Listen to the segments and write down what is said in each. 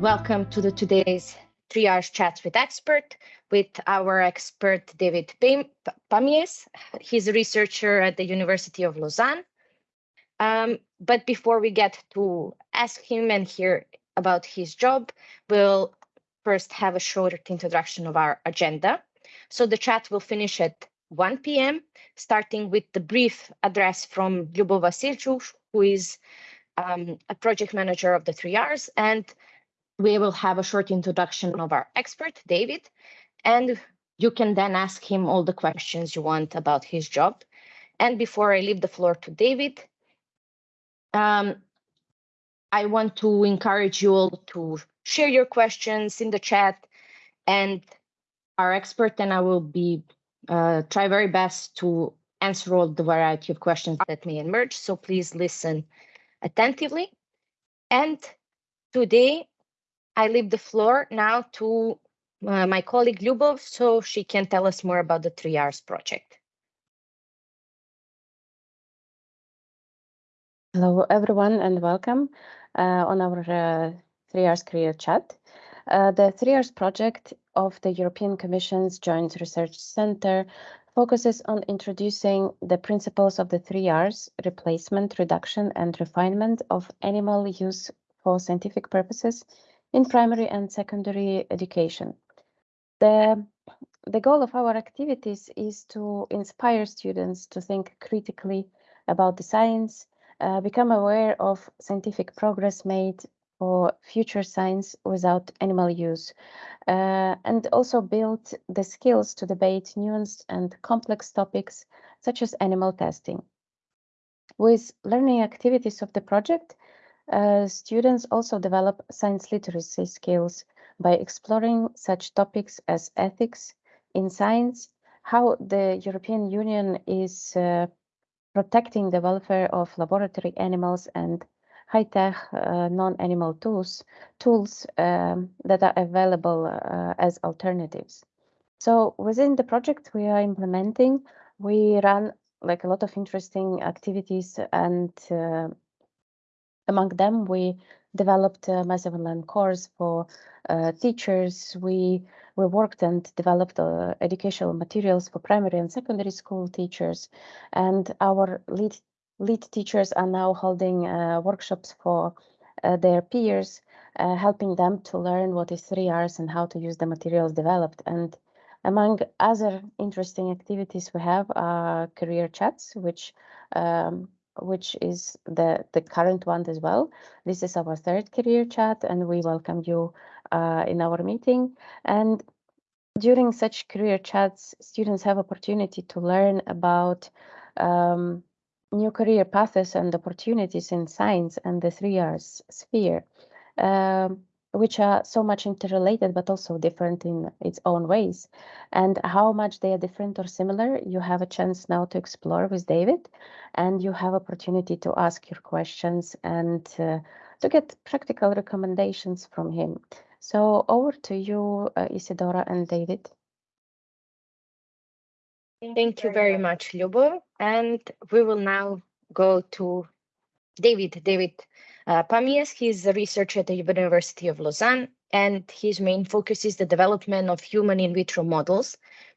welcome to the today's triage chat with expert with our expert David Pamies. He's a researcher at the University of Lausanne. Um, but before we get to ask him and hear about his job, we'll first have a short introduction of our agenda. So the chat will finish at 1 p.m., starting with the brief address from Lyubov Vasilchuk, who is um, a project manager of the 3Rs, and we will have a short introduction of our expert, David, and you can then ask him all the questions you want about his job. And before I leave the floor to David, um, I want to encourage you all to share your questions in the chat and our expert and I will be uh, try very best to answer all the variety of questions that may emerge. So please listen attentively. And today I leave the floor now to uh, my colleague Lyubov so she can tell us more about the 3Rs project. Hello, everyone, and welcome uh, on our uh, 3Rs career chat. Uh, the 3Rs project of the European Commission's Joint Research Center focuses on introducing the principles of the 3Rs, replacement, reduction, and refinement of animal use for scientific purposes in primary and secondary education. The, the goal of our activities is to inspire students to think critically about the science, uh, become aware of scientific progress made for future science without animal use, uh, and also build the skills to debate nuanced and complex topics such as animal testing. With learning activities of the project, uh, students also develop science literacy skills by exploring such topics as ethics in science, how the European Union is uh, protecting the welfare of laboratory animals and high-tech uh, non-animal tools tools um, that are available uh, as alternatives. So within the project we are implementing, we run like a lot of interesting activities and uh, among them, we developed a massive online course for uh, teachers. We we worked and developed uh, educational materials for primary and secondary school teachers, and our lead lead teachers are now holding uh, workshops for uh, their peers, uh, helping them to learn what is 3Rs and how to use the materials developed. And among other interesting activities we have are career chats, which um, which is the, the current one as well. This is our third career chat and we welcome you uh, in our meeting. And during such career chats, students have opportunity to learn about um, new career paths and opportunities in science and the 3Rs sphere. Um, which are so much interrelated but also different in its own ways. And how much they are different or similar you have a chance now to explore with david and you have opportunity to ask your questions and uh, to get practical recommendations from him. So over to you uh, isidora and david. Thank you very much Lyubov. and we will now go to david david uh, Pamies, he's a researcher at the University of Lausanne, and his main focus is the development of human in vitro models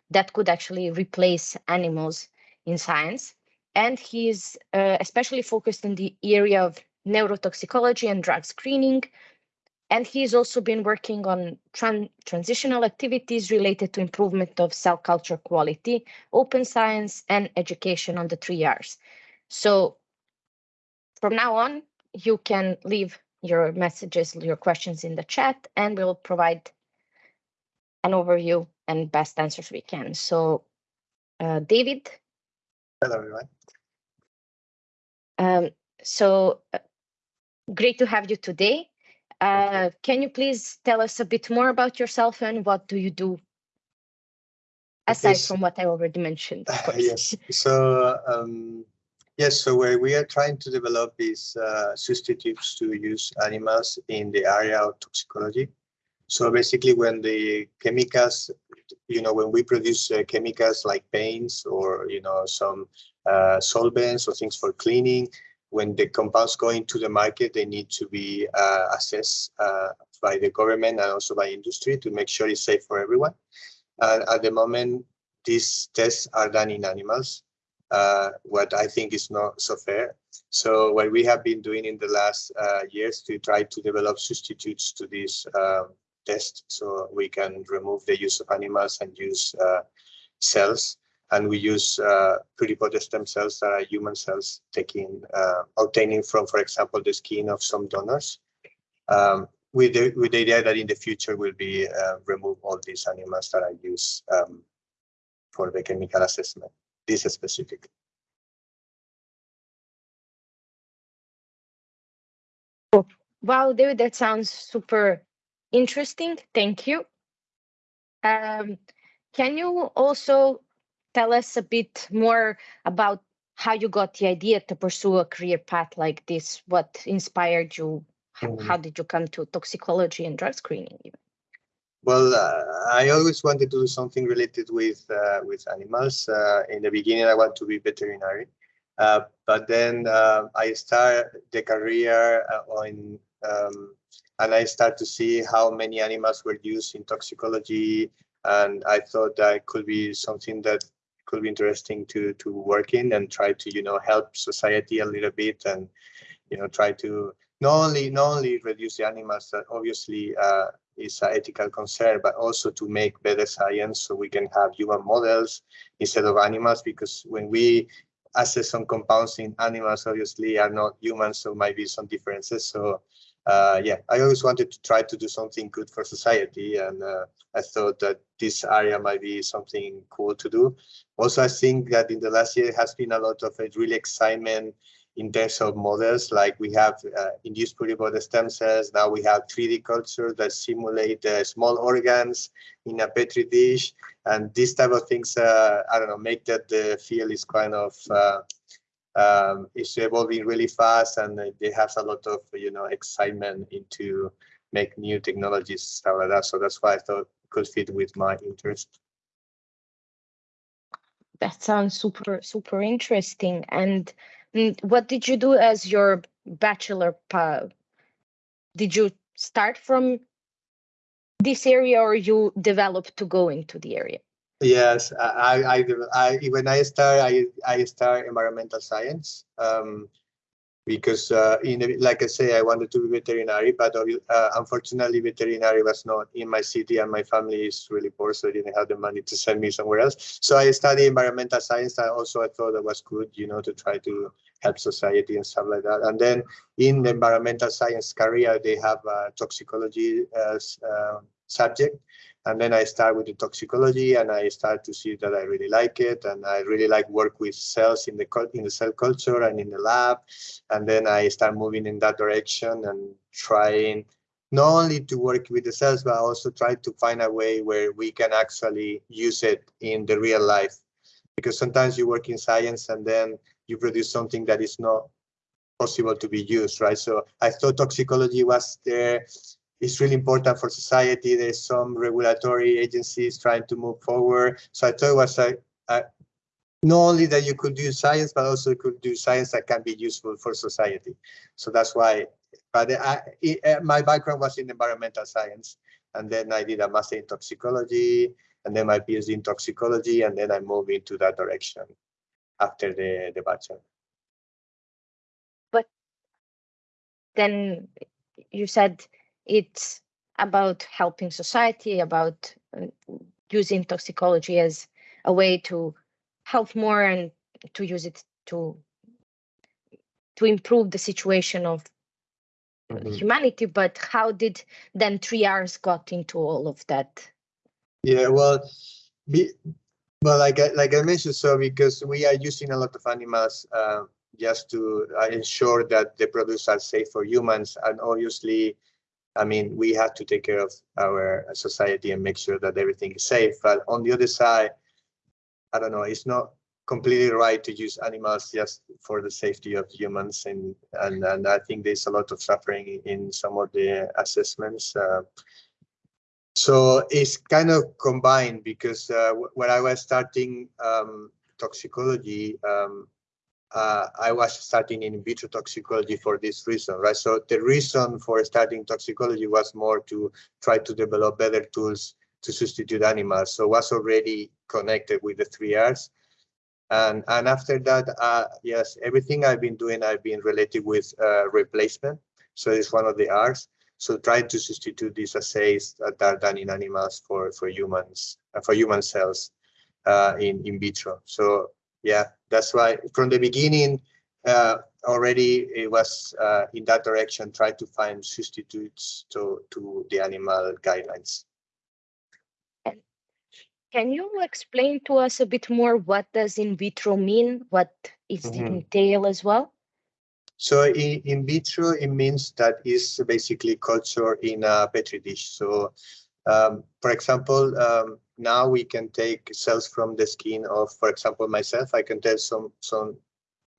that could actually replace animals in science. And he's uh, especially focused in the area of neurotoxicology and drug screening. And he's also been working on tran transitional activities related to improvement of cell culture quality, open science, and education on the 3Rs. So from now on, you can leave your messages, your questions in the chat, and we'll provide an overview and best answers we can. So, uh, David. Hello, everyone. Um, so, uh, great to have you today. Uh, can you please tell us a bit more about yourself and what do you do aside yes. from what I already mentioned? yes. So, um, Yes, so we are trying to develop these uh, substitutes to use animals in the area of toxicology. So basically when the chemicals, you know, when we produce uh, chemicals like paints or, you know, some uh, solvents or things for cleaning, when the compounds go into the market, they need to be uh, assessed uh, by the government and also by industry to make sure it's safe for everyone. And at the moment, these tests are done in animals, uh, what I think is not so fair. So what we have been doing in the last uh, years to try to develop substitutes to this uh, test so we can remove the use of animals and use uh, cells and we use uh, pluripotent stem cells that are human cells taking uh, obtaining from, for example, the skin of some donors. Um, with the with the idea that in the future we will be remove all these animals that are used um, for the chemical assessment. This is specific. Wow, David, that sounds super interesting. Thank you. Um, can you also tell us a bit more about how you got the idea to pursue a career path like this? What inspired you? Mm. How did you come to toxicology and drug screening? Even? Well, uh, I always wanted to do something related with uh, with animals. Uh, in the beginning, I want to be veterinary, uh, but then uh, I start the career on, uh, um, and I start to see how many animals were used in toxicology, and I thought that could be something that could be interesting to to work in and try to you know help society a little bit and you know try to not only not only reduce the animals that obviously is an ethical concern, but also to make better science so we can have human models instead of animals. Because when we assess some compounds in animals, obviously are not humans, so might be some differences. So uh, yeah, I always wanted to try to do something good for society, and uh, I thought that this area might be something cool to do. Also, I think that in the last year has been a lot of uh, really excitement in terms of models, like we have uh, induced pluripotent stem cells. Now we have 3D cultures that simulate uh, small organs in a petri dish, and these type of things. Uh, I don't know, make that the field is kind of uh, um, it's evolving really fast, and they have a lot of you know excitement into make new technologies stuff like that. So that's why I thought it could fit with my interest. That sounds super super interesting and what did you do as your bachelor? Did you start from this area or you developed to go into the area? Yes, I, I, I when I start, I, I start environmental science. Um, because uh, in like I say, I wanted to be veterinary, but uh, unfortunately, veterinary was not in my city, and my family is really poor, so I didn't have the money to send me somewhere else. So I studied environmental science. I also I thought that was good, you know, to try to help society and stuff like that. And then in the environmental science career, they have a toxicology as uh, subject. And then I start with the toxicology and I start to see that I really like it. And I really like work with cells in the in the cell culture and in the lab. And then I start moving in that direction and trying not only to work with the cells, but also try to find a way where we can actually use it in the real life. Because sometimes you work in science and then you produce something that is not possible to be used, right? So I thought toxicology was there it's really important for society. There's some regulatory agencies trying to move forward. So I thought it was a, a, not only that you could do science, but also you could do science that can be useful for society. So that's why, but I, my background was in environmental science. And then I did a master in toxicology and then my PhD in toxicology. And then I moved into that direction after the, the bachelor. But then you said it's about helping society, about uh, using toxicology as a way to help more and to use it to to improve the situation of mm -hmm. humanity. But how did then 3Rs got into all of that? Yeah, well, be, well, like I, like I mentioned, so because we are using a lot of animals uh, just to uh, ensure that the products are safe for humans, and obviously I mean, we have to take care of our society and make sure that everything is safe. But on the other side, I don't know, it's not completely right to use animals just for the safety of humans. And, and, and I think there's a lot of suffering in some of the assessments. Uh, so it's kind of combined because uh, when I was starting um, toxicology, um, uh, I was starting in vitro toxicology for this reason, right? So the reason for starting toxicology was more to try to develop better tools to substitute animals. So was already connected with the three R's. And, and after that, uh, yes, everything I've been doing, I've been related with uh, replacement. So it's one of the R's. So try to substitute these assays that are done in animals for, for humans, uh, for human cells uh, in, in vitro. So yeah, that's why from the beginning, uh, already it was uh, in that direction, try to find substitutes to, to the animal guidelines. Can you explain to us a bit more what does in vitro mean? What is Mhm. it entail as well? So in, in vitro, it means that is basically culture in a petri dish. So um, for example, um, now we can take cells from the skin of, for example, myself, I can take some, some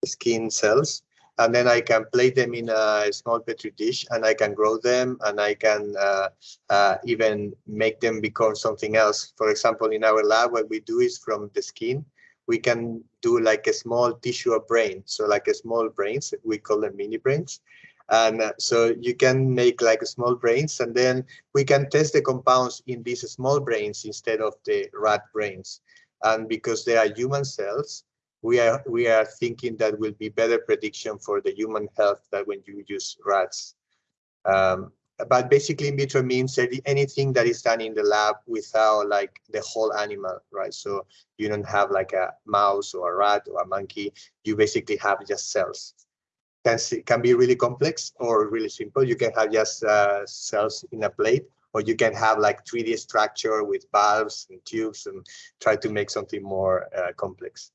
skin cells and then I can plate them in a small petri dish and I can grow them and I can uh, uh, even make them become something else. For example, in our lab, what we do is from the skin, we can do like a small tissue of brain. So like a small brains, we call them mini brains. And uh, so you can make like small brains and then we can test the compounds in these small brains instead of the rat brains. And because they are human cells, we are we are thinking that will be better prediction for the human health that when you use rats. Um, but basically in vitro means anything that is done in the lab without like the whole animal, right? So you don't have like a mouse or a rat or a monkey. You basically have just cells. Can see, can be really complex or really simple. You can have just uh, cells in a plate, or you can have like 3D structure with valves and tubes and try to make something more uh, complex.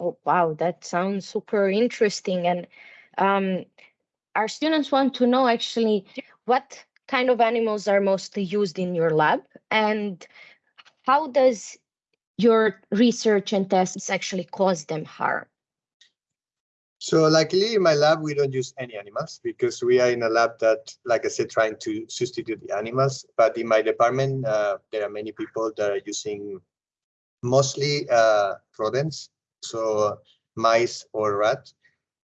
Oh, wow, that sounds super interesting. And um, our students want to know actually what kind of animals are mostly used in your lab and how does your research and tests actually cause them harm? So luckily in my lab, we don't use any animals because we are in a lab that, like I said, trying to substitute the animals. But in my department, uh, there are many people that are using mostly uh, rodents, so mice or rats.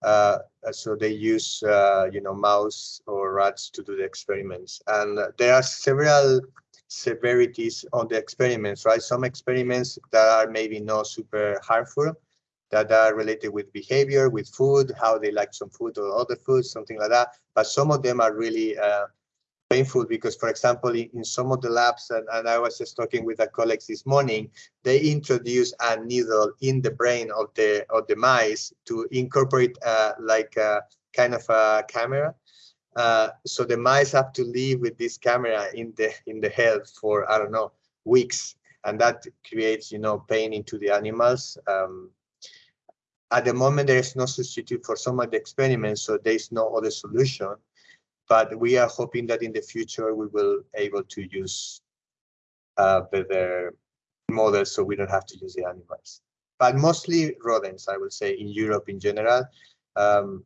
Uh, so they use, uh, you know, mouse or rats to do the experiments. And there are several severities on the experiments, right? Some experiments that are maybe not super harmful, that are related with behavior, with food, how they like some food or other food, something like that. But some of them are really uh, painful because, for example, in, in, some of the labs, and, and I was just talking with a colleague this morning, they introduce a needle in the brain of the of the mice to incorporate uh, like a kind of a camera. Uh, so the mice have to live with this camera in the in the head for I don't know weeks, and that creates you know pain into the animals. Um, at the moment, there is no substitute for some of the experiments, so there is no other solution. But we are hoping that in the future we will able to use uh, better models, so we don't have to use the animals. But mostly rodents, I would say, in Europe in general. Um,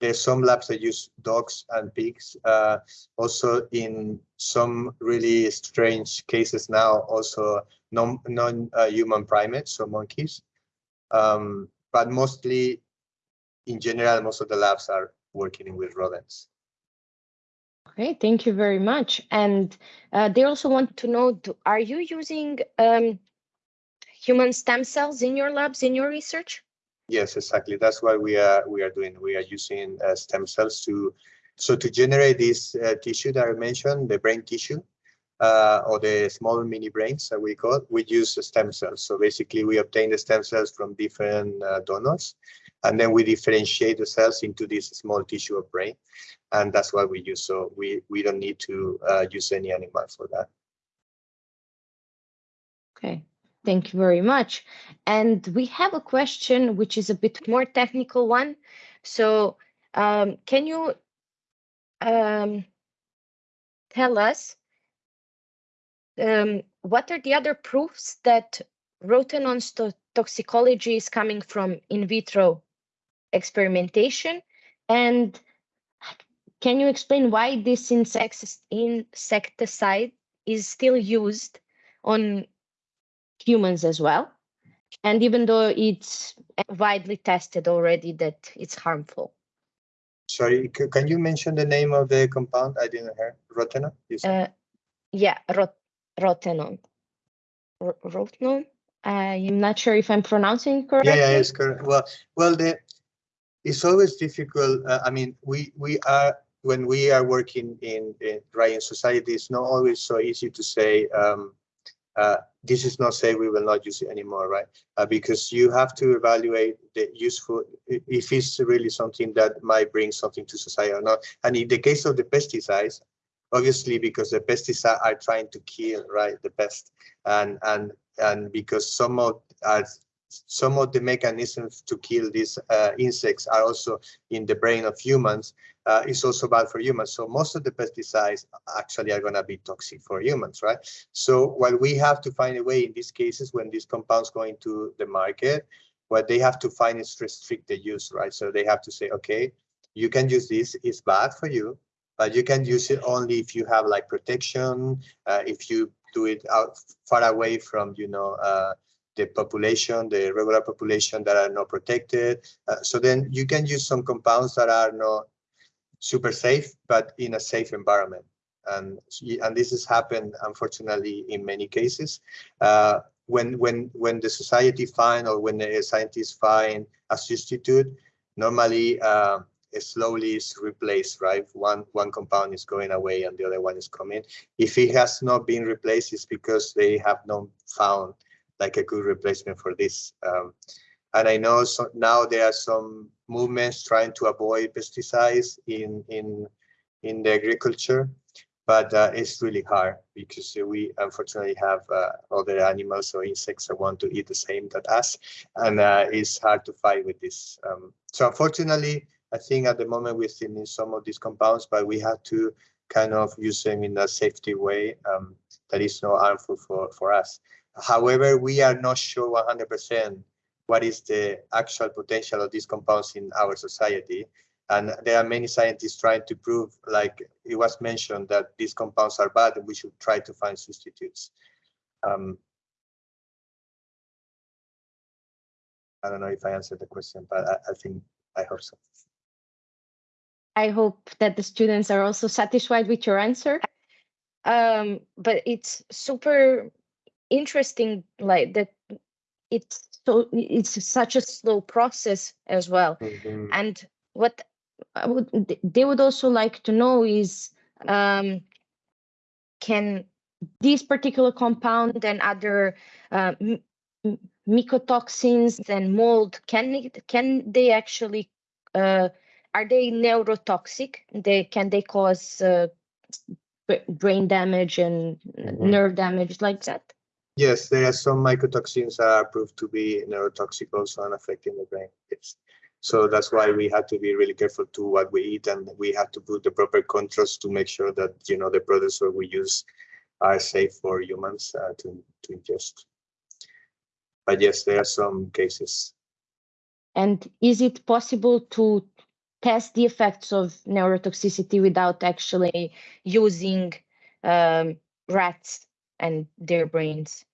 there's some labs that use dogs and pigs. Uh, also, in some really strange cases now, also non non uh, primates, so monkeys. Um, but mostly in general, most of the labs are working with rodents. Okay, thank you very much. And uh, they also want to know, do, are you using um, human stem cells in your labs, in your research? Yes, exactly. That's what we are we are doing. We are using uh, stem cells to so to generate this uh, tissue that I mentioned, the brain tissue, uh, or the small mini brains that we call, we use stem cells. So basically we obtain the stem cells from different uh, donors, and then we differentiate the cells into this small tissue of brain. And that's what we use. So we, we don't need to uh, use any animal for that. Okay, thank you very much. And we have a question which is a bit more technical one. So um, can you um, tell us um, what are the other proofs that rotenone toxicology is coming from in vitro experimentation? And can you explain why this insecticide is still used on humans as well? and even though it's widely tested already that it's harmful. Sorry, can you mention the name of the compound? I didn't hear. Rotenone? Uh, yeah, rot rotenone. R- rotenone. I'm not sure if I'm pronouncing it correctly. Yeah, yeah, it's correct. Well, well, the, it's always difficult. Uh, I mean, we we are when we are working in in in society, it's not always so easy to say um, uh, this is not safe. We will not use it anymore, right? Uh, because you have to evaluate the useful if it's really something that might bring something to society or not. And in the case of the pesticides, obviously because the pesticides are trying to kill right the pest. And and and because some of some of the mechanisms to kill these uh, insects are also in the brain of humans uh, it's also bad for humans. So most of the pesticides actually are going to be toxic for humans right? So while we have to find a way in these cases when these compounds go into the market what they have to find is restrict the use right? So they have to say okay you can use this. It's bad for you but you can use it only if you have like protection, uh, if you do it out far away from, you know, uh, the population, the regular population that are not protected. Uh, so then you can use some compounds that are not super safe, but in a safe environment. And, and this has happened, unfortunately, in many cases. Uh, when, when, when the society find or when the scientists find a substitute, normally uh, slowly is replaced, right? One one compound is going away and the other one is coming. If it has not been replaced, it's because they have not found like a good replacement for this. Um, and I know so now there are some movements trying to avoid pesticides in in in the agriculture, but uh, it's really hard because we unfortunately have uh, other animals or insects that want to eat the same that us, and uh, it's hard to fight with this. Um, so unfortunately, I think at the moment we still need some of these compounds, but we have to kind of use them in a safety way um, that is not harmful for, for us. However, we are not sure 100% what is the actual potential of these compounds in our society. And there are many scientists trying to prove, like it was mentioned, that these compounds are bad and we should try to find substitutes. Um, I don't know if I answered the question, but I, I think I hope so. I hope that the students are also satisfied with your answer. Um, but it's super interesting, like that it's so it's such a slow process as well. Mhm. And what I would, they would also like to know is um, can this particular compound and other uh, mycotoxins and mold can it, can they actually uh, are they neurotoxic? They can they cause uh, brain damage and Mhm. nerve damage like that? Yes, there are some mycotoxins that are proved to be neurotoxic also and affecting the brain. Yes. So that's why we have to be really careful to what we eat and we have to put the proper controls to make sure that, you know, the products that we use are safe for humans uh, to, to ingest. But yes, there are some cases. And is it possible to test the effects of neurotoxicity without actually using um, rats and their brains?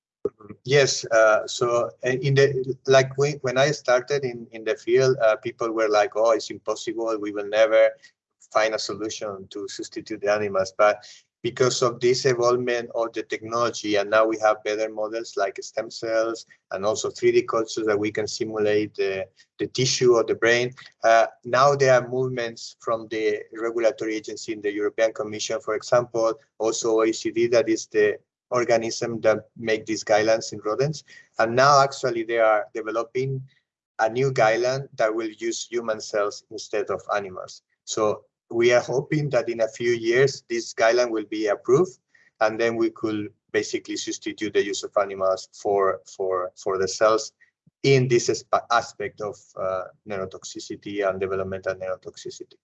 Yes, uh, so uh, in the like when, when I started in in the field, uh, people were like, "Oh, it's impossible. We will never find a solution to substitute the animals." But because of this evolvement of the technology, and now we have better models like stem cells and also 3D cultures that we can simulate the the tissue of the brain. Uh, now there are movements from the regulatory agency in the European Commission, for example, also OECD, that is the organism that make these guidelines in rodents. And now actually they are developing a new guideline that will use human cells instead of animals. So we are hoping that in a few years, this guideline will be approved and then we could basically substitute the use of animals for, for, for the cells in this aspect of uh, neurotoxicity and developmental neurotoxicity.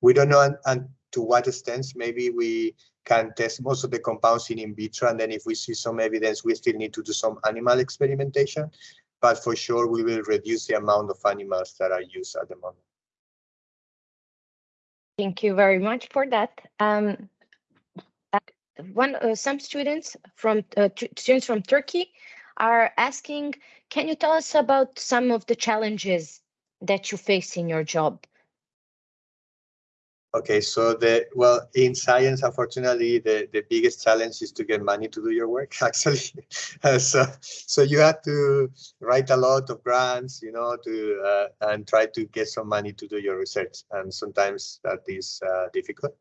We don't know and, and to what extent maybe we can test most of the compounds in in vitro, and then if we see some evidence, we still need to do some animal experimentation. But for sure, we will reduce the amount of animals that are used at the moment. Thank you very much for that. Um, uh, one, uh, some students from uh, students from Turkey are asking, can you tell us about some of the challenges that you face in your job? Okay, so the well in science, unfortunately, the the biggest challenge is to get money to do your work. Actually, uh, so so you have to write a lot of grants, you know, to uh, and try to get some money to do your research, and sometimes that is uh, difficult.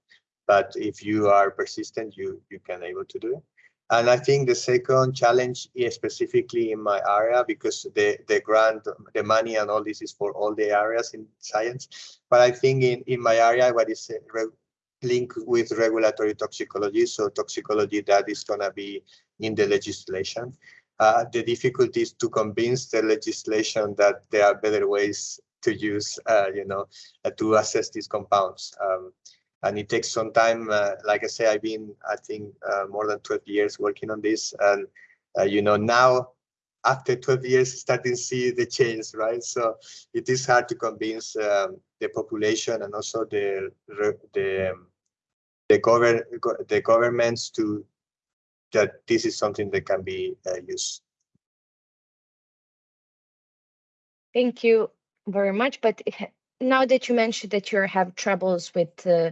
But if you are persistent, you you can able to do it. And I think the second challenge is specifically in my area because the, the grant, the money and all this is for all the areas in science. But I think in, in my area, what is uh, linked with regulatory toxicology, so toxicology that is going to be in the legislation. Uh, the difficulty is to convince the legislation that there are better ways to use, uh, you know, uh, to assess these compounds. Um, and it takes some time. Uh, like I say, I've been, I think, uh, more than 12 years working on this, and uh, you know now after 12 years starting to see the change, right? So it is hard to convince um, the population and also the the the govern the governments to that this is something that can be uh, used. Thank you very much. But now that you mentioned that you have troubles with uh,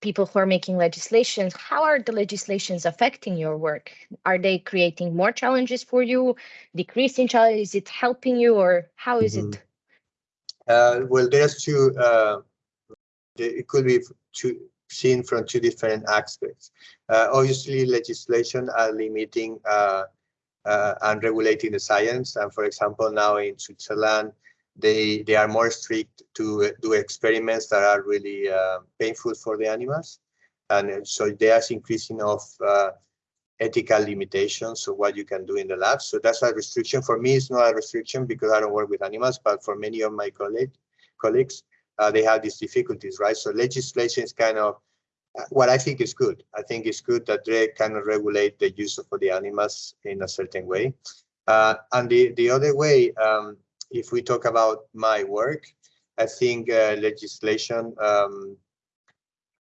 people who are making legislations, how are the legislations affecting your work? Are they creating more challenges for you, decreasing challenges? Is it helping you, or how is mm -hmm. it? Uh, well, there's two. Uh, it could be two, seen from two different aspects. Uh, obviously, legislation are limiting uh, uh, and regulating the science. And for example, now in Switzerland, they they are more strict to do experiments that are really uh, painful for the animals. And so there's increasing of uh, ethical limitations of what you can do in the lab. So that's a restriction. For me it's not a restriction because i don't work with animals but for many of my colleague, colleagues uh, they have these difficulties right? So legislation is kind of uh, what i think is good. I think it's good that they of regulate the use of the animals in a certain way. Uh, and the the other way um, if we talk about my work, I think uh, legislation um,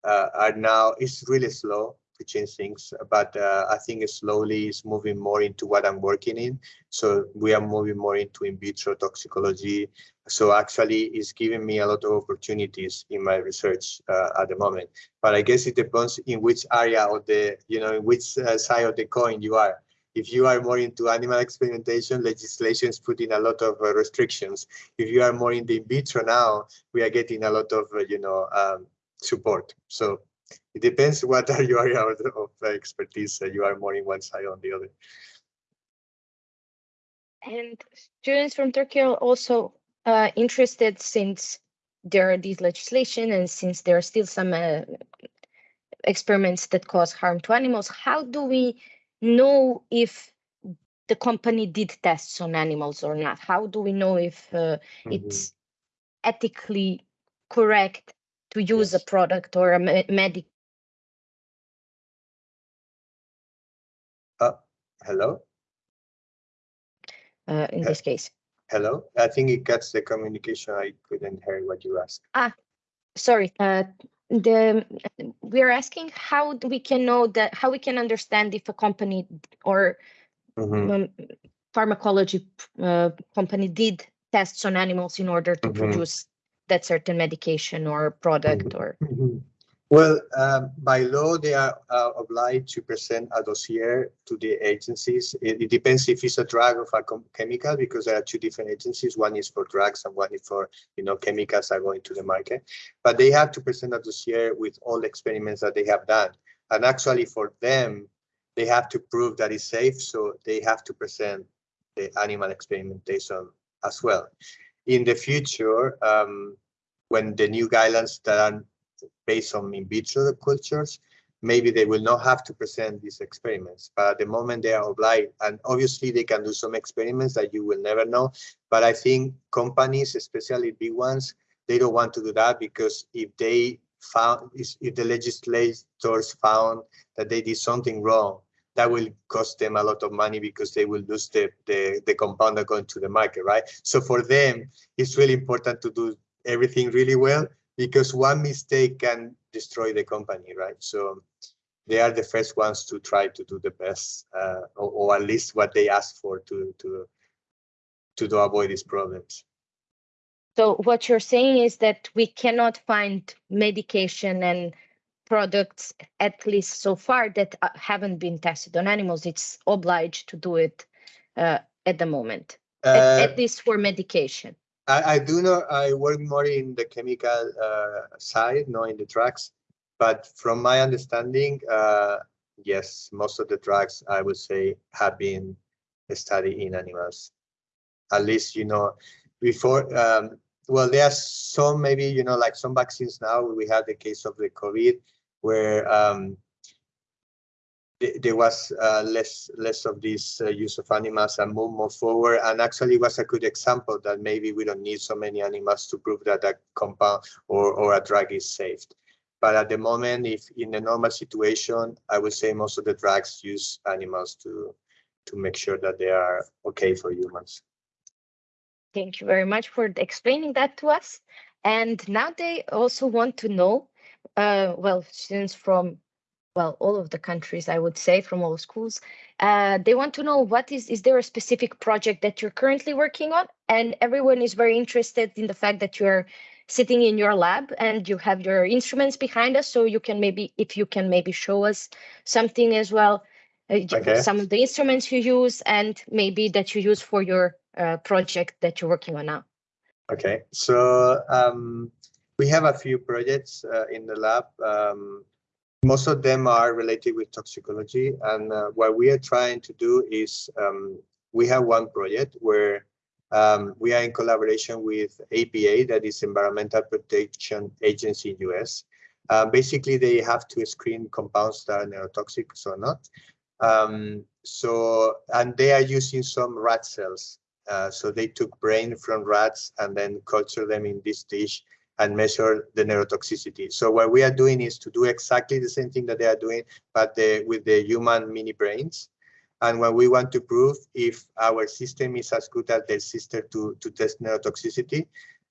uh, are now is really slow to change things, but uh, I think slowly is moving more into what I'm working in. So we are moving more into in vitro toxicology. So actually, it's giving me a lot of opportunities in my research uh, at the moment. But I guess it depends in which area of the, you know, in which uh, side of the coin you are if you are more into animal experimentation, legislation is putting a lot of uh, restrictions. If you are more in the in vitro now, we are getting a lot of, uh, you know, um, support. So it depends what are your area of, expertise. Uh, you are more in one side or the other. And students from Turkey are also uh, interested since there are these legislation and since there are still some uh, experiments that cause harm to animals, how do we know if the company did tests on animals or not? How do we know if uh, mm -hmm. it's ethically correct to use yes. a product or a me medic? Uh, hello? Uh, in this case. Hello? I think it cuts the communication. I couldn't hear what you asked. Ah, sorry. Uh, the we're asking how we can know that how we can understand if a company or mm -hmm. um, pharmacology uh, company did tests on animals in order to mm -hmm. produce that certain medication or product mm -hmm. or mm-hmm. Well, um, by law, they are uh, obliged to present a dossier to the agencies. It, it, depends if it's a drug or a chemical, because there are two different agencies. One is for drugs and one is for, you know, chemicals are going to the market. But they have to present a dossier with all the experiments that they have done. And actually for them, they have to prove that it's safe. So they have to present the animal experimentation as well. In the future, um, when the new guidelines that are based on in vitro cultures, maybe they will not have to present these experiments. But at the moment they are obliged, and obviously they can do some experiments that you will never know. But I think companies, especially big ones, they don't want to do that because if they found, if the legislators found that they did something wrong, that will cost them a lot of money because they will lose the, the, the compound going to the market, right? So for them, it's really important to do everything really well because one mistake can destroy the company, right? So they are the first ones to try to do the best, uh, or, or, at least what they ask for to to to, to avoid these problems. So what you're saying is that we cannot find medication and products, at least so far, that uh, haven't been tested on animals. It's obliged to do it uh, at the moment, uh, at, at, least for medication. I, I, do know I work more in the chemical uh, side, not in the drugs. But from my understanding, uh, yes, most of the drugs I would say have been studied in animals. At least, you know, before, um, well, there are some maybe, you know, like some vaccines now, we have the case of the COVID where um, there was uh, less less of this uh, use of animals and move more forward and actually was a good example that maybe we don't need so many animals to prove that a compound or, or a drug is safe but at the moment, if in a normal situation, I would say most of the drugs use animals to to make sure that they are okay for humans. Thank you very much for explaining that to us. And now they also want to know, uh, well, students from, well, all of the countries, I would say, from all schools, uh, they want to know what is, is there a specific project that you're currently working on? And everyone is very interested in the fact that you're sitting in your lab and you have your instruments behind us so you can maybe if you can maybe show us something as well uh, okay. some of the instruments you use and maybe that you use for your uh, project that you're working on now okay so um, we have a few projects uh, in the lab um, most of them are related with toxicology and uh, what we are trying to do is um, we have one project where um, we are in collaboration with EPA, that is Environmental Protection Agency in US. Uh, basically, they have to screen compounds that are neurotoxic or not. Um, so, and they are using some rat cells. Uh, so they took brain from rats and then culture them in this dish and measure the neurotoxicity. So what we are doing is to do exactly the same thing that they are doing, but the, with the human mini brains. And what we want to prove if our system is as good as the sister to, to test neurotoxicity,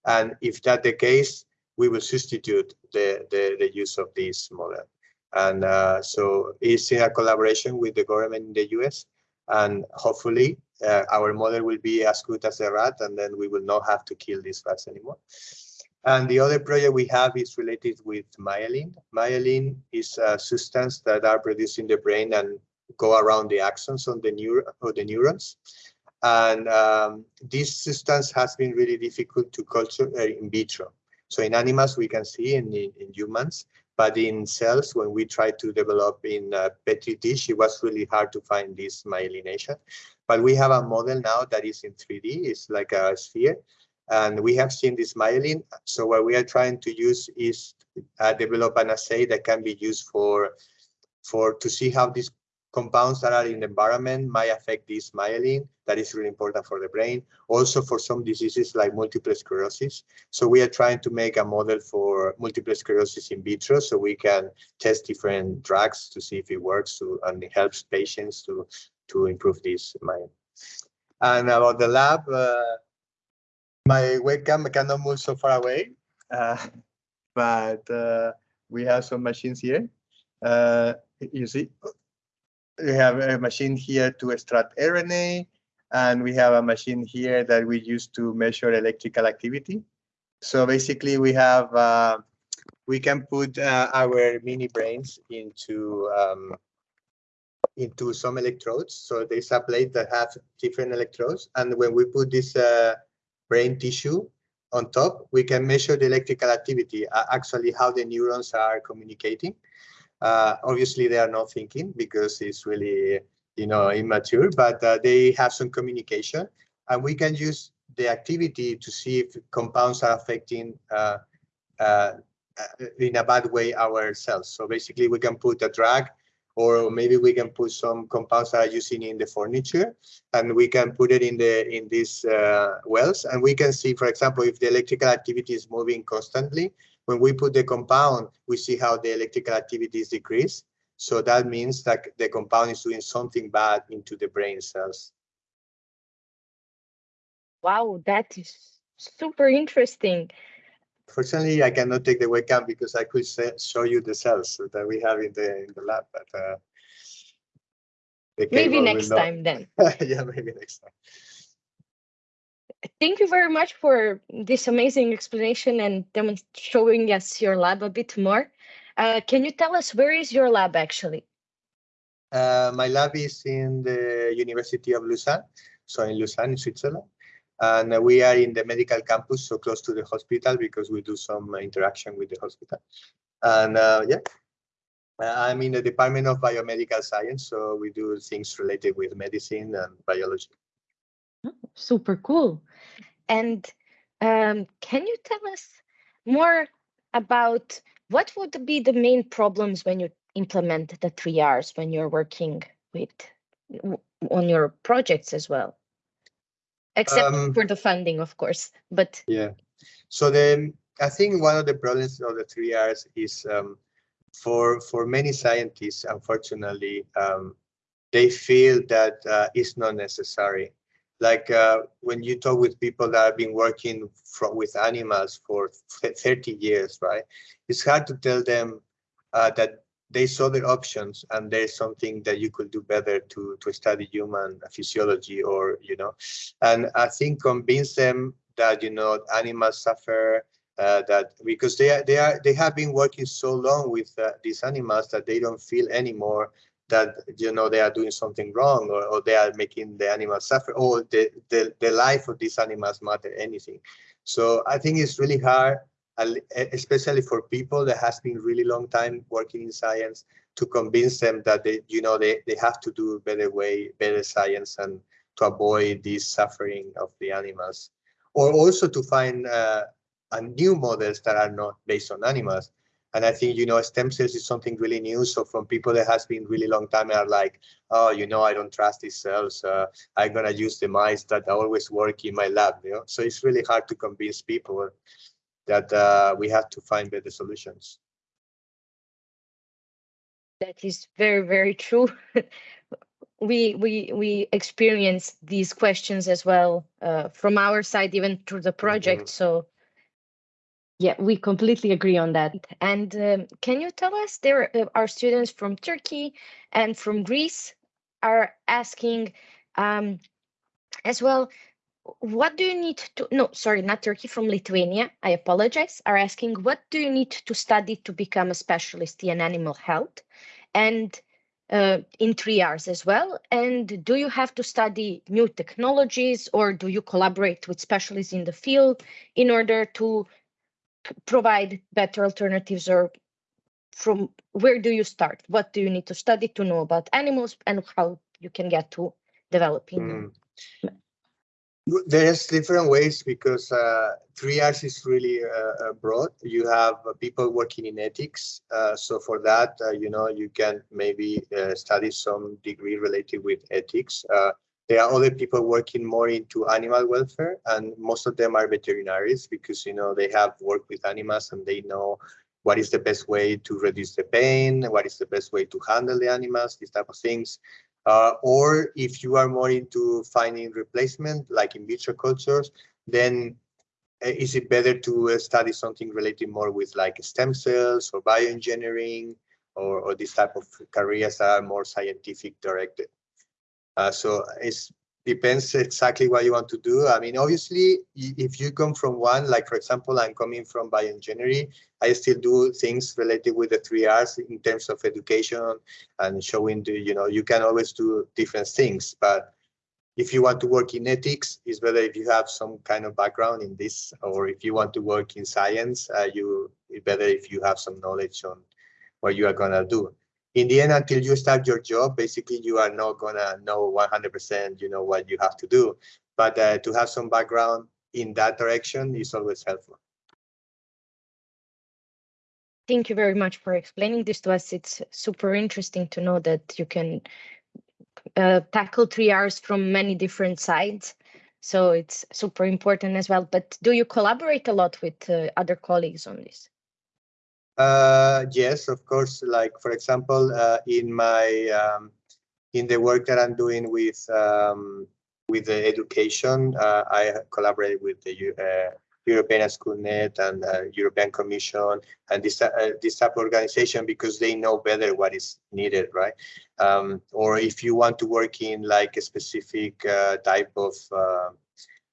and if that the case, we will substitute the, the, the use of this model. And uh, so it's in a collaboration with the government in the US. And hopefully uh, our model will be as good as the rat, and then we will not have to kill these rats anymore. And the other project we have is related with myelin. Myelin is a substance that are produced in the brain and go around the axons on the neur of the neurons. And um, this substance has been really difficult to culture uh, in vitro. So in animals, we can see in, in, in, humans, but in cells, when we try to develop in a Petri dish, it was really hard to find this myelination. But we have a model now that is in 3D, it's like a sphere, and we have seen this myelin. So what we are trying to use is uh, develop an assay that can be used for for to see how these compounds that are in the environment might affect this myelin that is really important for the brain. Also for some diseases like multiple sclerosis. So we are trying to make a model for multiple sclerosis in vitro so we can test different drugs to see if it works to and it helps patients to to improve this myelin. And about the lab uh, my webcam cannot move so far away uh, but uh, we have some machines here uh, you see we have a machine here to extract RNA, and we have a machine here that we use to measure electrical activity. So basically, we have uh, we can put uh, our mini brains into um, into some electrodes. So there's a plate that has different electrodes, and when we put this uh, brain tissue on top, we can measure the electrical activity, uh, actually how the neurons are communicating. Uh, obviously, they are not thinking because it's really, you know, immature, but uh, they have some communication. And we can use the activity to see if compounds are affecting uh, uh, in a bad way our cells. So basically, we can put a drug or maybe we can put some compounds that are using in the furniture and we can put it in the in these uh, wells and we can see for example if the electrical activity is moving constantly when we put the compound, we see how the electrical activity is decreased. So that means that the compound is doing something bad into the brain cells. Wow, that is super interesting. Fortunately, I cannot take the webcam because I could show you the cells that we have in the in the lab, but uh, maybe next time then. yeah, maybe next time. Thank you very much for this amazing explanation and showing us your lab a bit more. Uh, can you tell us where is your lab actually? Uh, my lab is in the University of Lausanne, so in Lausanne, in Switzerland. And we are in the medical campus, so close to the hospital because we do some interaction with the hospital. And uh, yeah, I'm in the Department of Biomedical Science, so we do things related with medicine and biology. Oh, super cool. And um, can you tell us more about what would be the main problems when you implement the three R's when you're working with on your projects as well? Except um, for the funding, of course. But yeah. So then I think one of the problems of the three R's is um, for for many scientists, unfortunately, um, they feel that uh, it's not necessary like uh, when you talk with people that have been working from, with animals for 30 years, right? It's hard to tell them uh, that they saw their options and there's something that you could do better to to study human physiology or you know. And i think convince them that you know animals suffer uh, that because they are they are they have been working so long with uh, these animals that they don't feel anymore that you know they are doing something wrong or, or they are making the animals suffer or the, the, the life of these animals matter anything. So i think it's really hard especially for people that has been really long time working in science to convince them that they you know they, they have to do better way better science and to avoid this suffering of the animals or also to find uh, new models that are not based on animals and I think, you know, stem cells is something really new. So from people that has been really long time are like, oh, you know, I don't trust these cells. Uh, I'm going to use the mice that always work in my lab. You know? So it's really hard to convince people that uh, we have to find better solutions. That is very, very true. we we we experience these questions as well uh, from our side, even through the project. Mm -hmm. So yeah, we completely agree on that. And um, can you tell us there uh, are students from Turkey and from Greece are asking um, as well, what do you need to, no, sorry, not Turkey, from Lithuania, I apologize, are asking, what do you need to study to become a specialist in animal health? And uh, in three R's as well? And do you have to study new technologies or do you collaborate with specialists in the field in order to provide better alternatives or from where do you start? What do you need to study to know about animals and how you can get to developing mm. There's different ways because uh, three R's is really uh, uh, broad. You have uh, people working in ethics. Uh, so for that, uh, you know, you can maybe study some degree related with ethics. There are other people working more into animal welfare, and most of them are veterinaries because you know they have worked with animals and they know what is the best way to reduce the pain, what is the best way to handle the animals, these type of things. Uh, or if you are more into finding replacement, like in vitro cultures, then uh, is it better to uh, study something related more with like stem cells or bioengineering or, or this type of careers that are more scientific directed? Uh, so it depends exactly what you want to do. I mean, obviously, if you come from one, like for example, I'm coming from bioengineering, I still do things related with the three R's in terms of education and showing the, you know, you can always do different things, but if you want to work in ethics, it's better if you have some kind of background in this, or if you want to work in science, uh, you better if you have some knowledge on what you are gonna do in the end, until you start your job, basically you are not gonna know 100%, you know, what you have to do. But uh, to have some background in that direction is always helpful. Thank you very much for explaining this to us. It's super interesting to know that you can uh, tackle three R's from many different sides. So it's super important as well. But do you collaborate a lot with uh, other colleagues on this? Uh, yes, of course. Like for example, uh, in my um, in the work that I'm doing with um, with the education, uh, I collaborate with the uh, European Schoolnet and uh, European Commission and this uh, this type of organization because they know better what is needed, right? Um, or if you want to work in like a specific type of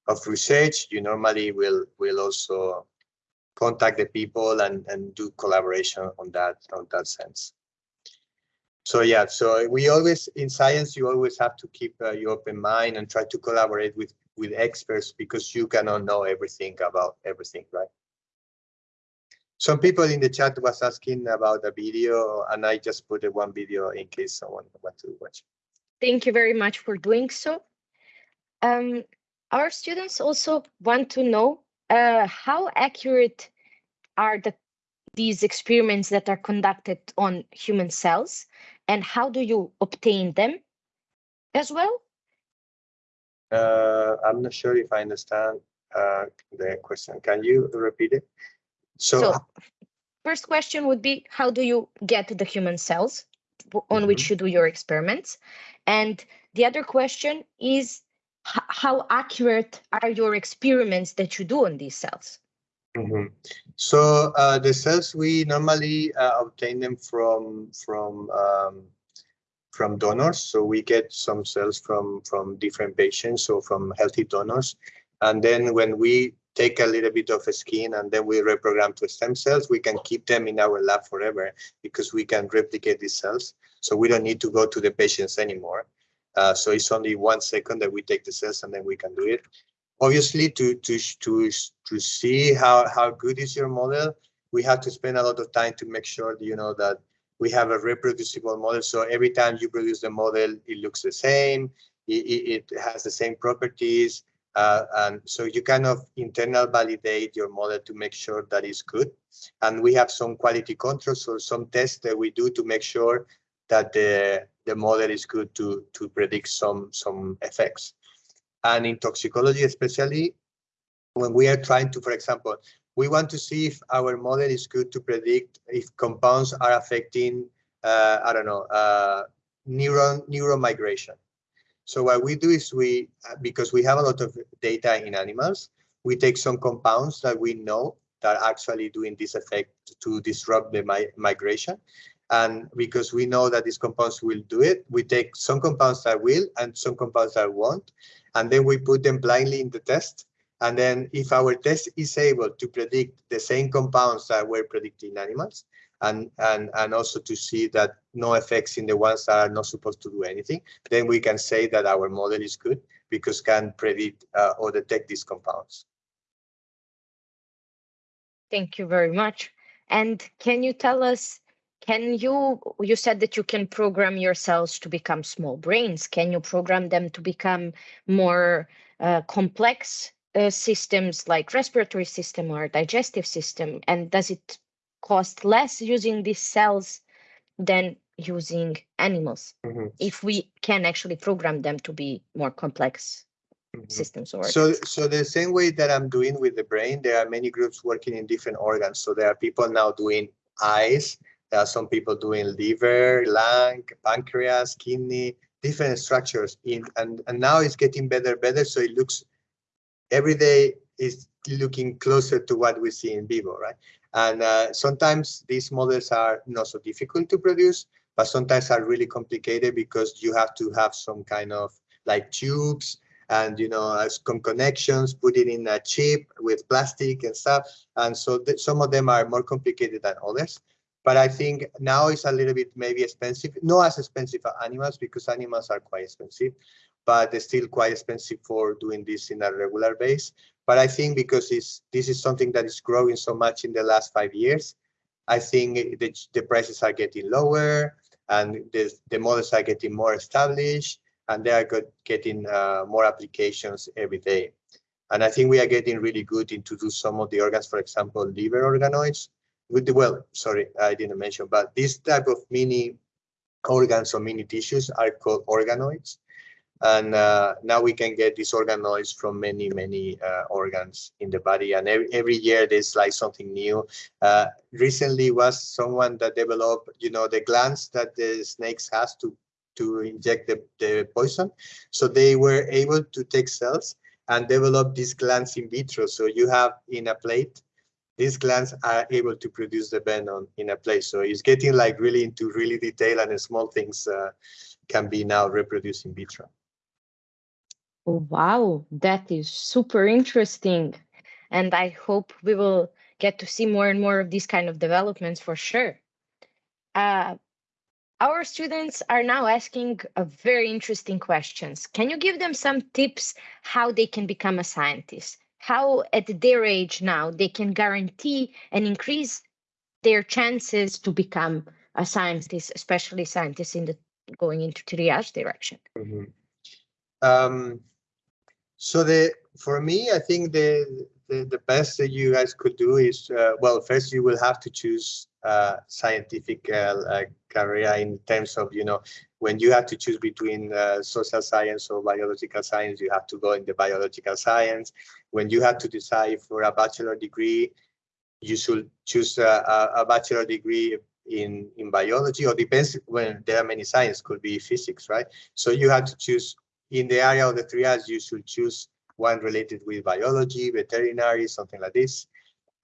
of research, you normally will will also contact the people and and do collaboration on that on that sense. So yeah, so we always in science you always have to keep uh, your open mind and try to collaborate with with experts because you cannot know everything about everything, right? Some people in the chat was asking about a video, and I just put one video in case someone want to watch. Thank you very much for doing so. Um, our students also want to know uh, how accurate are the these experiments that are conducted on human cells and how do you obtain them as well? Uh, I'm not sure if I understand uh, the question. Can you repeat it? So, so, first question would be, how do you get the human cells on mm -hmm. which you do your experiments? And the other question is, how accurate are your experiments that you do on these cells? Mm -hmm. So uh, the cells we normally uh, obtain them from from um, from donors. So we get some cells from from different patients, so from healthy donors, and then when we take a little bit of a skin and then we reprogram to stem cells, we can keep them in our lab forever because we can replicate these cells. So we don't need to go to the patients anymore. Uh, so it's only one second that we take the cells and then we can do it. Obviously to to to to see how how good is your model we have to spend a lot of time to make sure you know that we have a reproducible model. So every time you produce the model it looks the same it, it has the same properties uh, and so you kind of internal validate your model to make sure that it's good. And we have some quality controls or some tests that we do to make sure that the the model is good to to predict some some effects and in toxicology especially when we are trying to for example we want to see if our model is good to predict if compounds are affecting uh, i don't know uh, neuron migration. so what we do is we because we have a lot of data in animals we take some compounds that we know that are actually doing this effect to disrupt the mi migration and because we know that these compounds will do it we take some compounds that will and some compounds that won't and then we put them blindly in the test. And then if our test is able to predict the same compounds that we're predicting in animals, and, and, and also to see that no effects in the ones that are not supposed to do anything, then we can say that our model is good because can predict uh, or detect these compounds. Thank you very much. And can you tell us can you, you said that you can program your cells to become small brains. Can you program them to become more uh, complex uh, systems like respiratory system or digestive system? And does it cost less using these cells than using animals mm -hmm. if we can actually program them to be more complex mm -hmm. systems or so so the same way that i'm doing with the brain there are many groups working in different organs so there are people now doing eyes there are some people doing liver, lung, pancreas, kidney, different structures in and, and now it's getting better, better. So it looks every day is looking closer to what we see in vivo, right? And uh, sometimes these models are not so difficult to produce, but sometimes are really complicated because you have to have some kind of like tubes and you know some connections, put it in a chip with plastic and stuff. And so some of them are more complicated than others. But I think now it's a little bit maybe expensive, not as expensive as animals because animals are quite expensive, but they're still quite expensive for doing this in a regular base. But I think because it's, this is something that is growing so much in the last five years, I think the, the prices are getting lower and the, the models are getting more established and they are getting uh, more applications every day. And I think we are getting really good into do some of the organs, for example, liver organoids, with the, well, sorry, I didn't mention, but this type of mini organs or mini tissues are called organoids. And uh, now we can get these organoids from many, many uh, organs in the body. And every, every year there's like something new. Uh, recently was someone that developed, you know, the glands that the snakes has to, to inject the, the poison. So they were able to take cells and develop these glands in vitro. So you have in a plate, these glands are able to produce the venom in a place. So it's getting like really into really detail and small things uh, can be now reproduced in vitro. Wow, that is super interesting. And I hope we will get to see more and more of these kind of developments for sure. Uh, our students are now asking very interesting questions. Can you give them some tips how they can become a scientist? How at their age now they can guarantee and increase their chances to become a scientist, especially scientists in the going into three R's direction? Mm -hmm. um, so the for me, I think the, the, the best that you guys could do is, uh, well, first you will have to choose uh, scientific uh, career in terms of, you know, when you have to choose between uh, social science or biological science, you have to go in the biological science. When you have to decide for a bachelor degree, you should choose a, a bachelor degree in in biology or depends when there are many science could be physics right so you have to choose in the area of the three. triage, you should choose one related with biology, veterinary, something like this.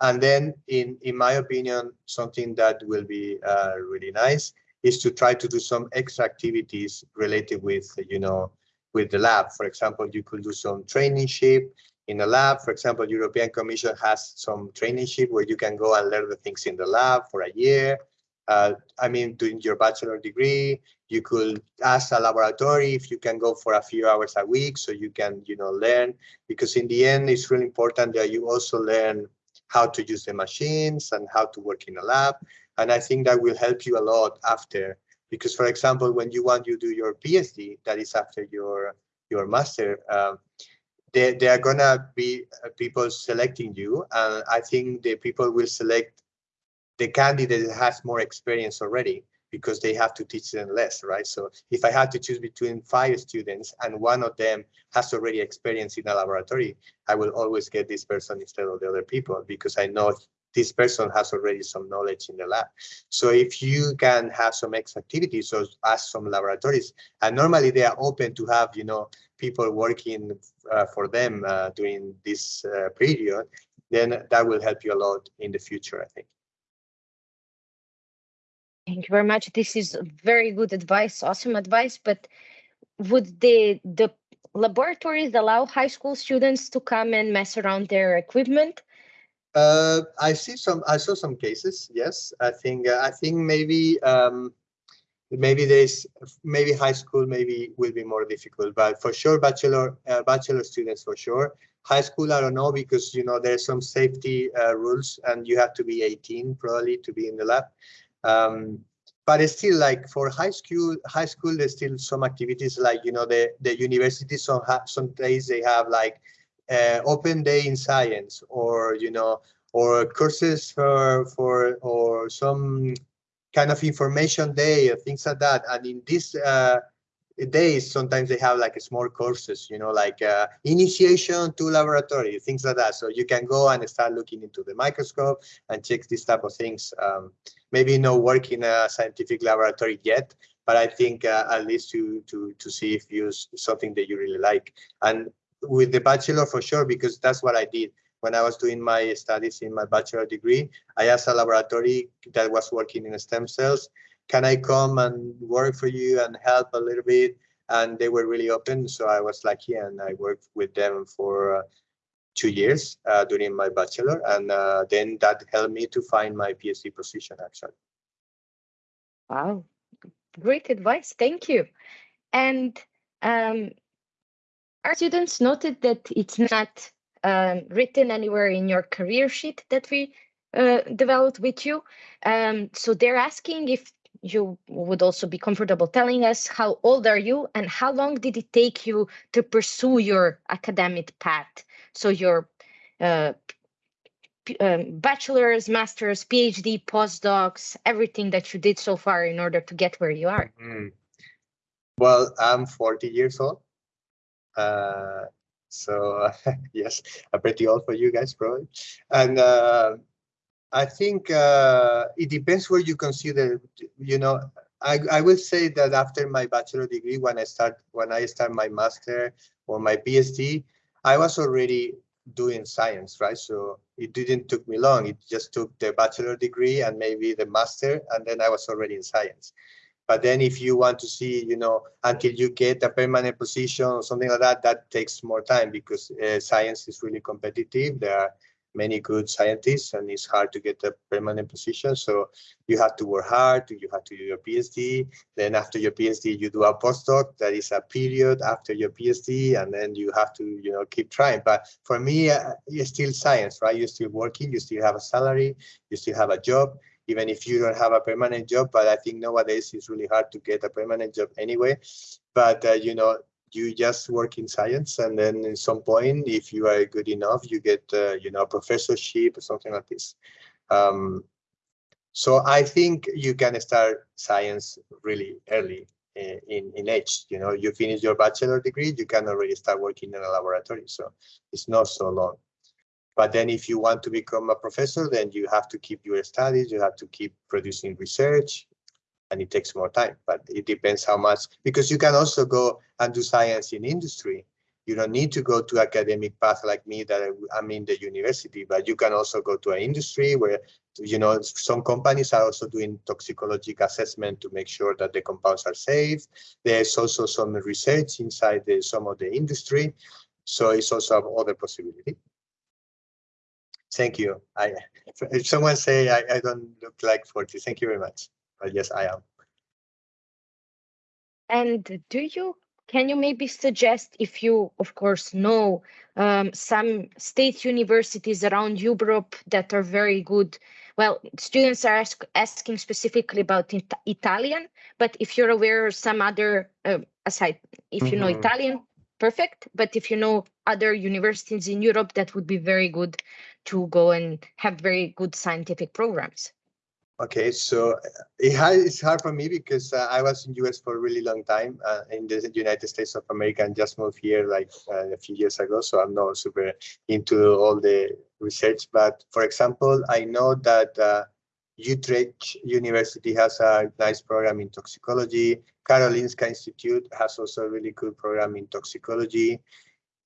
And then, in, in my opinion, something that will be uh, really nice is to try to do some extra activities related with, you know, with the lab. For example, you could do some traineeship in a lab. For example, European Commission has some traineeship where you can go and learn the things in the lab for a year. Uh, I mean, doing your bachelor degree, you could ask a laboratory if you can go for a few hours a week so you can, you know, learn. Because in the end, it's really important that you also learn how to use the machines and how to work in a lab. And I think that will help you a lot after. Because, for example, when you want to do your PhD, that is after your your master, um, there, there are gonna be uh, people selecting you, and I think the people will select the candidate that has more experience already because they have to teach them less, right? So if I had to choose between five students and one of them has already experience in a laboratory, I will always get this person instead of the other people because I know this person has already some knowledge in the lab. So if you can have some extra activities or ask some laboratories, and normally they are open to have, you know, people working uh, for them uh, during this uh, period, then that will help you a lot in the future, I think. Thank you very much. This is very good advice, awesome advice. But would the the laboratories allow high school students to come and mess around their equipment? Uh, I see some. I saw some cases. Yes, I think. Uh, I think maybe. Um, maybe there's maybe high school maybe will be more difficult, but for sure bachelor uh, bachelor students for sure. High school I don't know because you know there's some safety uh, rules and you have to be 18 probably to be in the lab. Um, but still like for high school, high school, there's still some activities like, you know, the, the universities, some, some days they have like uh, open day in science or, you know, or courses for, for, or some kind of information day or things like that. And in this uh, days, sometimes they have like small courses, you know, like uh, initiation to laboratory, things like that. So you can go and start looking into the microscope and check this type of things. Um, maybe not work in a scientific laboratory yet, but I think uh, at least to to to see if you something that you really like. And with the bachelor for sure, because that's what I did when I was doing my studies in my bachelor degree. I asked a laboratory that was working in stem cells, can I come and work for you and help a little bit? And they were really open, so I was lucky and I worked with them for uh, two years uh, during my bachelor, and uh, then that helped me to find my PhD position actually. Wow, great advice. Thank you. And um, our students noted that it's not um, written anywhere in your career sheet that we uh, developed with you. Um, so they're asking if you would also be comfortable telling us how old are you and how long did it take you to pursue your academic path? So your uh, um, bachelor's, master's, PhD, postdocs, everything that you did so far in order to get where you are? Mm. Well, I'm 40 years old. Uh, so yes, I'm pretty old for you guys probably. And uh, I think uh, it depends where you consider, you know, I, I will say that after my bachelor degree, when I start when I start my master or my PhD, I was already doing science, right? So it didn't took me long. It just took the bachelor degree and maybe the master, and then I was already in science. But then if you want to see, you know, until you get a permanent position or something like that, that takes more time because uh, science is really competitive. There are many good scientists and it's hard to get a permanent position. So you have to work hard, you have to do your PhD. Then after your PhD, you do a postdoc. That is a period after your PhD, and then you have to, you know, keep trying. But for me, uh, it's still science, right? You're still working, you still have a salary, you still have a job, even if you don't have a permanent job. But I think nowadays it's really hard to get a permanent job anyway. But, uh, you know, you just work in science and then at some point if you are good enough you get uh, you know a professorship or something like this. Um, so i think you can start science really early uh, in in age you know. You finish your bachelor degree you can already start working in a laboratory so it's not so long. But then if you want to become a professor then you have to keep your studies you have to keep producing research and it takes more time, but it depends how much, because you can also go and do science in industry. You don't need to go to academic path like me that I'm in the university, but you can also go to an industry where, you know, some companies are also doing toxicological assessment to make sure that the compounds are safe. There's also some research inside the, some of the industry. So it's also other possibility. Thank you. I, if someone say I, I don't look like 40, thank you very much. But yes, I am. And do you can you maybe suggest if you of course know um, some state universities around Europe that are very good well students are ask, asking specifically about it Italian but if you're aware of some other uh, aside if you mm -hmm. know mm-hmm. Italian perfect but if you know other universities in Europe that would be very good to go and have very good scientific programs Okay, so it it's hard for me because uh, I was in US for a really long time uh, in the United States of America and just moved here like uh, a few years ago. So I'm not super into all the research. But for example, I know that uh, Utrecht University has a nice program in toxicology. Karolinska Institute has also a really good program in toxicology.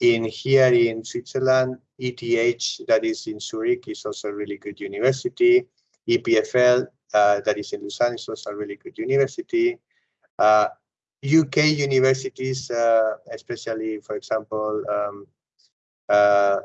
In here in Switzerland, ETH, that is in Zurich, is also a really good university. EPFL, uh, that is in Lausanne, is also a really good university. Uh, UK universities, uh, especially, for example, um, uh,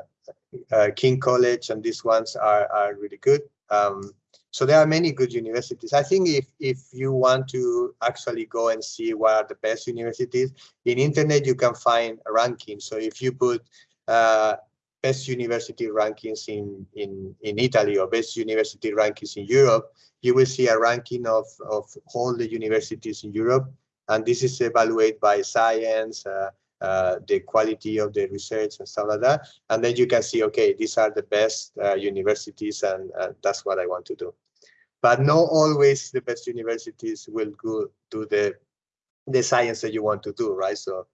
uh, King College and these ones are, are really good. Um, so there are many good universities. I think if, if you want to actually go and see what are the best universities, in internet you can find a ranking. So if you put uh, best university rankings in, in, in Italy or best university rankings in Europe, you will see a ranking of, of all the universities in Europe. And this is evaluated by science, uh, uh, the quality of the research and stuff like that. And then you can see, okay, these are the best uh, universities and uh, that's what I want to do. But not always the best universities will go do the, the science that you want to do, right? So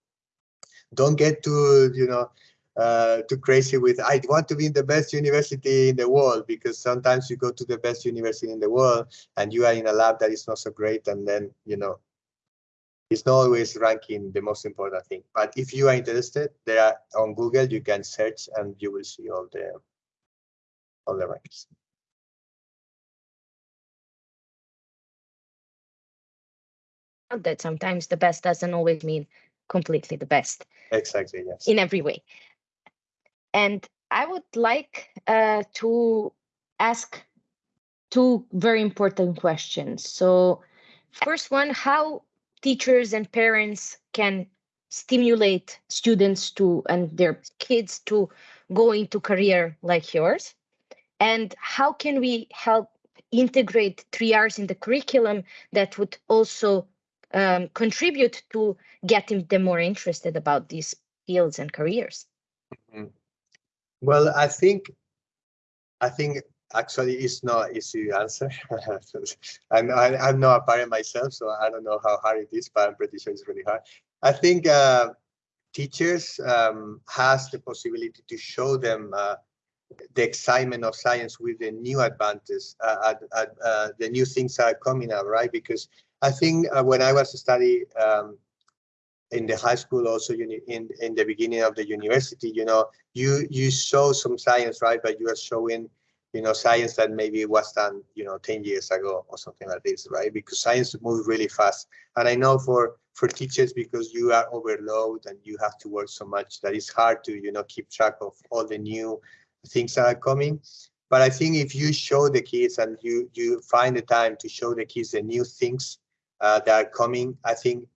don't get too, you know, uh, too crazy with I want to be in the best university in the world because sometimes you go to the best university in the world and you are in a lab that is not so great and then you know it's not always ranking the most important thing but if you are interested there are on Google you can search and you will see all the all the rankings. That sometimes the best doesn't always mean completely the best. Exactly, yes. In every way. And I would like uh, to ask two very important questions. So first one, how teachers and parents can stimulate students to and their kids to go into career like yours? And how can we help integrate 3Rs in the curriculum that would also um, contribute to getting them more interested about these fields and careers? Mm -hmm. Well, I think, I think actually it's not easy answer. I'm, I, I'm not a parent myself, so I don't know how hard it is, but I'm pretty sure it's really hard. I think uh, teachers um, has the possibility to show them uh, the excitement of science with the new advances, uh, uh, the new things are coming up, right? Because I think uh, when I was studying um, in the high school, also in in the beginning of the university, you know, you you show some science, right? But you are showing you know, science that maybe was done, you know, 10 years ago or something like this, right? Because science moves really fast. And I know for for teachers, because you are overloaded and you have to work so much that it's hard to, you know, keep track of all the new things that are coming. But I think if you show the kids and you you find the time to show the kids the new things uh, that are coming, I think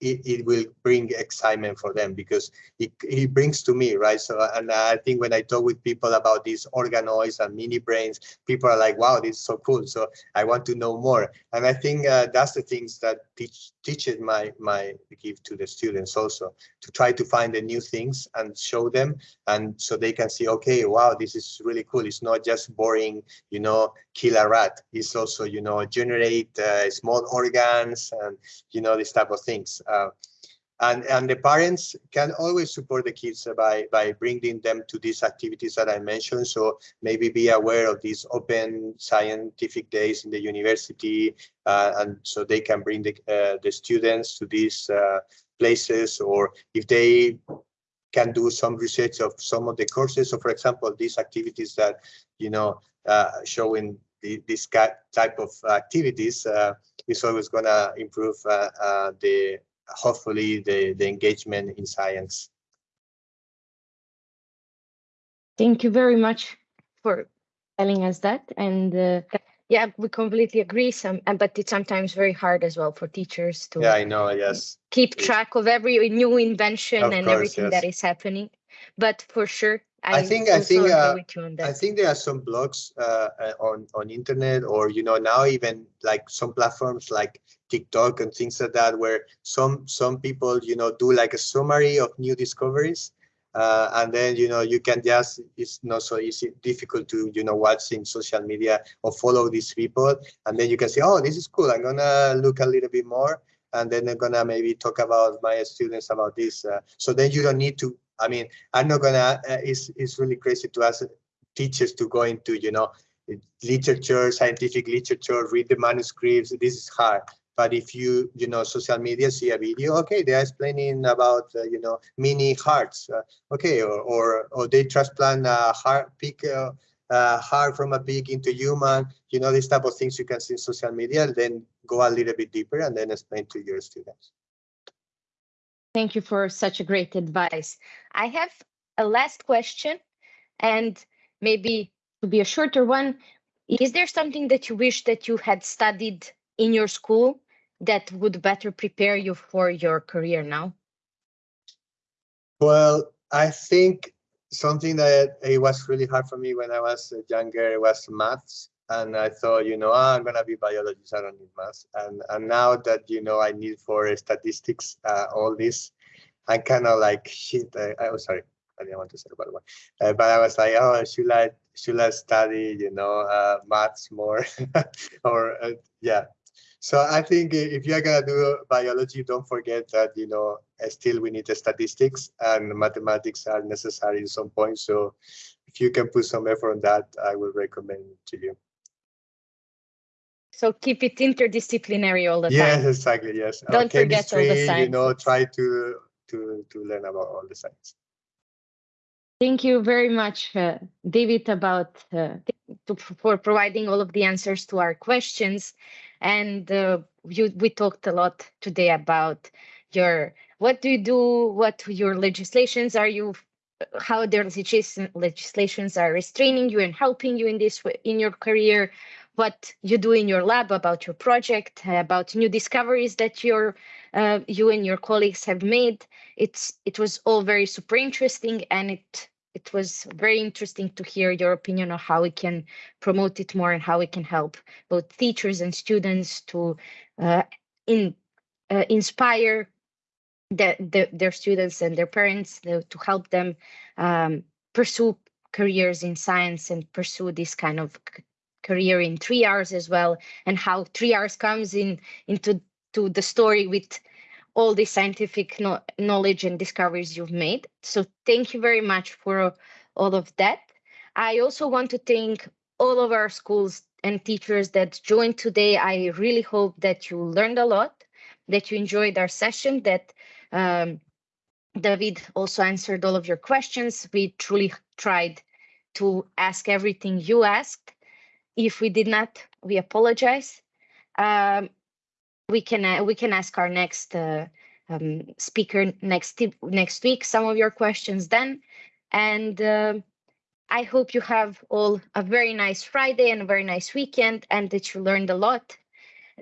it, it will bring excitement for them because it, it brings to me right? So and i think when i talk with people about these organoids and mini brains people are like wow this is so cool. So i want to know more. And i think uh, that's the things that teach teaches my my give to the students also to try to find the new things and show them. And so they can see okay wow this is really cool. It's not just boring you know kill a rat it's also you know generate uh, small organs and you know this type of things uh, and and the parents can always support the kids by by bringing them to these activities that I mentioned. So maybe be aware of these open scientific days in the university, uh, and so they can bring the uh, the students to these uh, places, or if they can do some research of some of the courses. So, for example, these activities that you know uh, showing the, this type of activities uh, is always going to improve uh, the hopefully the, the engagement in science. Thank you very much for telling us that. And uh, yeah, we completely agree. Some, but it's sometimes very hard as well for teachers to. Yeah, I know. Yes. Keep track of every new invention Of and course, everything yes. that is happening. But for sure, I, think- I think, uh, with you on I think there are some blogs uh, uh, on on internet, or you know now even like some platforms like TikTok and things like that, where some some people you know do like a summary of new discoveries, uh, and then you know you can just it's not so easy difficult to you know watch in social media or follow these people, and then you can say, oh, this is cool. I'm gonna look a little bit more, and then I'm gonna maybe talk about my students about this. Uh, so then you don't need to. I mean, I'm not gonna. Uh, it's it's really crazy to ask teachers to go into you know literature, scientific literature, read the manuscripts. This is hard. But if you you know social media see a video, okay, they're explaining about uh, you know mini hearts, uh, okay, or, or or they transplant a heart pig. Uh, uh, heart from a pig into human, you know, this type of things you can see in social media, then go a little bit deeper and then explain to your students. Thank you for such a great advice. I have a last question, and maybe to be a shorter one. Is there something that you wish that you had studied in your school that would better prepare you for your career now? Well, I think something that it was really hard for me when I was younger was maths. And I thought, you know, ah, I'm gonna be biologist. I don't need maths. And and now that you know, I need for statistics, uh, all this, I kind of like shit. I, was sorry, I didn't want to say about one, uh, but I was like, oh, should I should I study, you know, uh, maths more, or uh, yeah. So I think if you're gonna do biology, don't forget that you know still we need the statistics and mathematics are necessary at some point. So if you can put some effort on that, I will recommend to you. So keep it interdisciplinary all the Yes, time. Yes, exactly. Yes. Don't forget all the science. You know, try to to to learn about all the science. Thank you very much, uh, David, about uh, to, for providing all of the answers to our questions. And uh, you, we talked a lot today about your what do you do, what your legislations are you, how their legislation, legislations are restraining you and helping you in this way- in your career, what you do in your lab about your project, about new discoveries that your uh, you and your colleagues have made. It's it was all very super interesting and it it was very interesting to hear your opinion on how we can promote it more and how we can help both teachers and students to uh, in uh, inspire the, the, their students and their parents uh, to help them um, pursue careers in science and pursue this kind of career in three R's as well and how three R's comes in into to the story with all the scientific no- knowledge and discoveries you've made. So thank you very much for all of that. I also want to thank all of our schools and teachers that joined today. I really hope that you learned a lot, that you enjoyed our session, that Um, David also answered all of your questions. We truly tried to ask everything you asked. If we did not, we apologize. Um, we can uh, we can ask our next uh, um, speaker next next week some of your questions then, and uh, I hope you have all a very nice Friday and a very nice weekend, and that you learned a lot.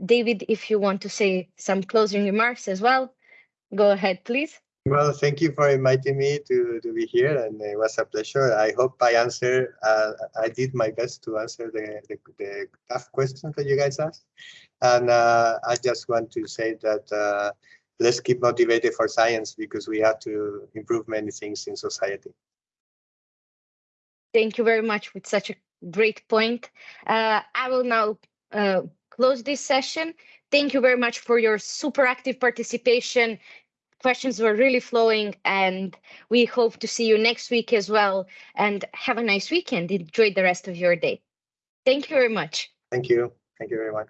David, if you want to say some closing remarks as well, go ahead, please. Well, thank you for inviting me to, to be here, and it was a pleasure. I hope I answer. Uh, I did my best to answer the, the, the tough questions that you guys asked, and uh, I just want to say that uh, let's keep motivated for science because we have to improve many things in society. Thank you very much with such a great point. Uh, I will now uh, close this session. Thank you very much for your super active participation questions were really flowing and we hope to see you next week as well. And have a nice weekend. Enjoy the rest of your day. Thank you very much. Thank you. Thank you very much